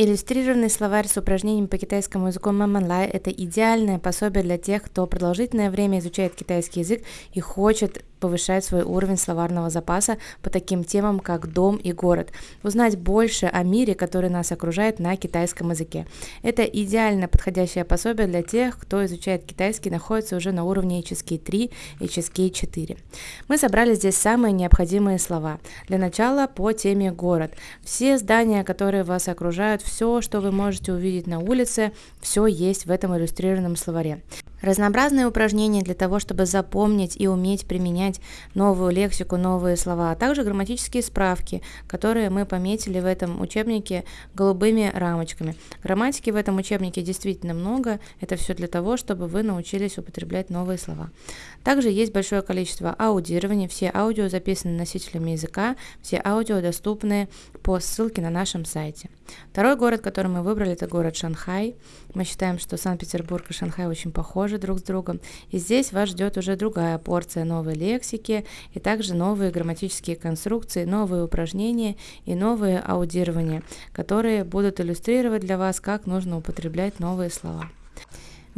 Иллюстрированный словарь с упражнениями по китайскому языку Маманлай – это идеальное пособие для тех, кто продолжительное время изучает китайский язык и хочет повышать свой уровень словарного запаса по таким темам, как дом и город, узнать больше о мире, который нас окружает на китайском языке. Это идеально подходящее пособие для тех, кто изучает китайский, находится уже на уровне HSK 3 и HSK 4. Мы собрали здесь самые необходимые слова. Для начала по теме город. Все здания, которые вас окружают, все, что вы можете увидеть на улице, все есть в этом иллюстрированном словаре. Разнообразные упражнения для того, чтобы запомнить и уметь применять новую лексику, новые слова, а также грамматические справки, которые мы пометили в этом учебнике голубыми рамочками. Грамматики в этом учебнике действительно много, это все для того, чтобы вы научились употреблять новые слова. Также есть большое количество аудирования, все аудио записаны носителями языка, все аудио доступны по ссылке на нашем сайте. Второй город, который мы выбрали, это город Шанхай. Мы считаем, что Санкт-Петербург и Шанхай очень похожи друг с другом. И здесь вас ждет уже другая порция новой лексики, и также новые грамматические конструкции, новые упражнения и новые аудирования, которые будут иллюстрировать для вас, как нужно употреблять новые слова.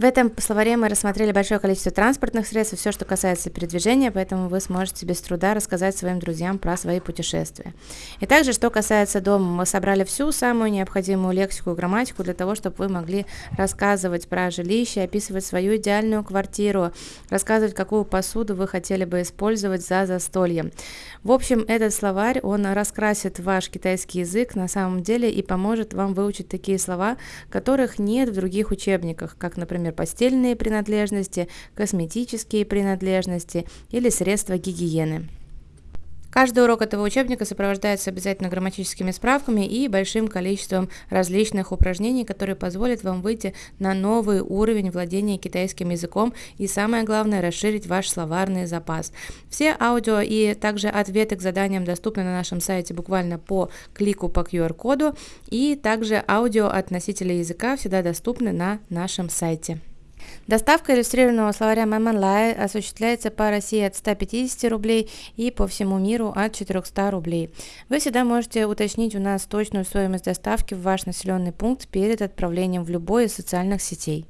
В этом словаре мы рассмотрели большое количество транспортных средств, все, что касается передвижения, поэтому вы сможете без труда рассказать своим друзьям про свои путешествия. И также, что касается дома, мы собрали всю самую необходимую лексику и грамматику для того, чтобы вы могли рассказывать про жилище, описывать свою идеальную квартиру, рассказывать, какую посуду вы хотели бы использовать за застольем. В общем, этот словарь, он раскрасит ваш китайский язык на самом деле и поможет вам выучить такие слова, которых нет в других учебниках, как, например, например, постельные принадлежности, косметические принадлежности или средства гигиены. Каждый урок этого учебника сопровождается обязательно грамматическими справками и большим количеством различных упражнений, которые позволят вам выйти на новый уровень владения китайским языком и самое главное расширить ваш словарный запас. Все аудио и также ответы к заданиям доступны на нашем сайте буквально по клику по QR-коду и также аудио от носителя языка всегда доступны на нашем сайте. Доставка иллюстрированного словаря Мэмэнлай осуществляется по России от 150 рублей и по всему миру от 400 рублей. Вы всегда можете уточнить у нас точную стоимость доставки в ваш населенный пункт перед отправлением в любой из социальных сетей.